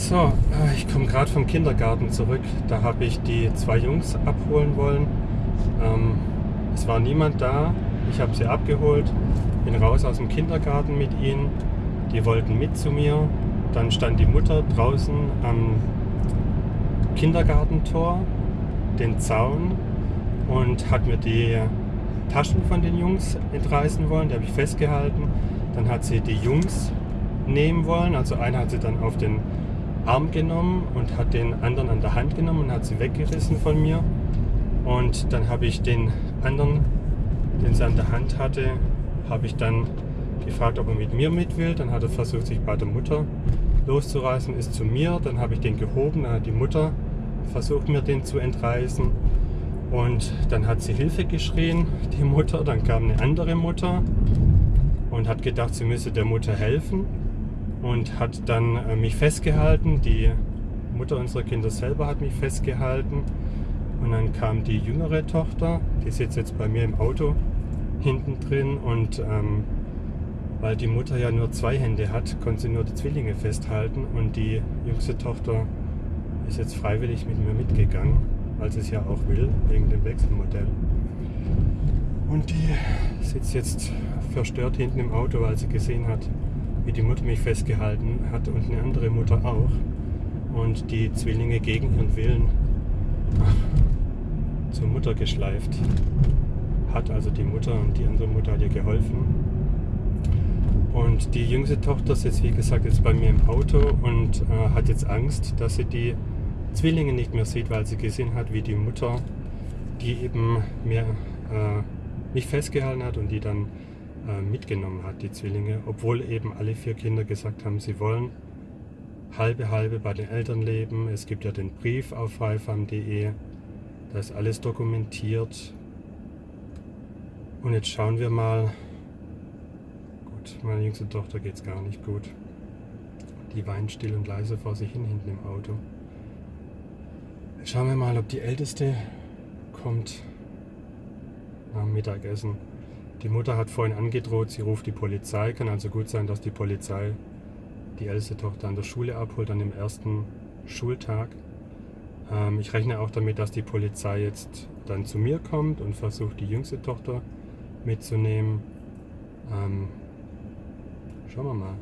So, äh, ich komme gerade vom Kindergarten zurück. Da habe ich die zwei Jungs abholen wollen. Ähm, es war niemand da. Ich habe sie abgeholt, bin raus aus dem Kindergarten mit ihnen. Die wollten mit zu mir. Dann stand die Mutter draußen am Kindergartentor, den Zaun und hat mir die Taschen von den Jungs entreißen wollen. Die habe ich festgehalten. Dann hat sie die Jungs nehmen wollen. Also einer hat sie dann auf den Arm genommen und hat den anderen an der Hand genommen und hat sie weggerissen von mir. Und dann habe ich den anderen, den sie an der Hand hatte, habe ich dann gefragt, ob er mit mir mit will. Dann hat er versucht, sich bei der Mutter loszureißen, ist zu mir. Dann habe ich den gehoben, dann hat die Mutter versucht, mir den zu entreißen. Und dann hat sie Hilfe geschrien, die Mutter. Dann kam eine andere Mutter und hat gedacht, sie müsse der Mutter helfen und hat dann äh, mich festgehalten. Die Mutter unserer Kinder selber hat mich festgehalten. Und dann kam die jüngere Tochter, die sitzt jetzt bei mir im Auto hinten drin und ähm, weil die Mutter ja nur zwei Hände hat, konnte sie nur die Zwillinge festhalten und die jüngste Tochter ist jetzt freiwillig mit mir mitgegangen, weil sie es ja auch will, wegen dem Wechselmodell. Und die sitzt jetzt verstört hinten im Auto, weil sie gesehen hat, wie die Mutter mich festgehalten hat und eine andere Mutter auch. Und die Zwillinge gegen ihren Willen zur Mutter geschleift hat. Also die Mutter und die andere Mutter hat ihr geholfen. Und die jüngste Tochter sitzt, wie gesagt, jetzt bei mir im Auto und äh, hat jetzt Angst, dass sie die Zwillinge nicht mehr sieht, weil sie gesehen hat, wie die Mutter, die eben mir, äh, mich festgehalten hat und die dann mitgenommen hat, die Zwillinge, obwohl eben alle vier Kinder gesagt haben, sie wollen halbe halbe bei den Eltern leben. Es gibt ja den Brief auf freifam.de, da ist alles dokumentiert. Und jetzt schauen wir mal, gut, meiner jüngste Tochter geht es gar nicht gut. Die weint still und leise vor sich hin hinten im Auto. Jetzt schauen wir mal, ob die Älteste kommt nach dem Mittagessen. Die Mutter hat vorhin angedroht, sie ruft die Polizei. Kann also gut sein, dass die Polizei die älteste Tochter an der Schule abholt, an dem ersten Schultag. Ähm, ich rechne auch damit, dass die Polizei jetzt dann zu mir kommt und versucht, die jüngste Tochter mitzunehmen. Ähm, schauen wir mal.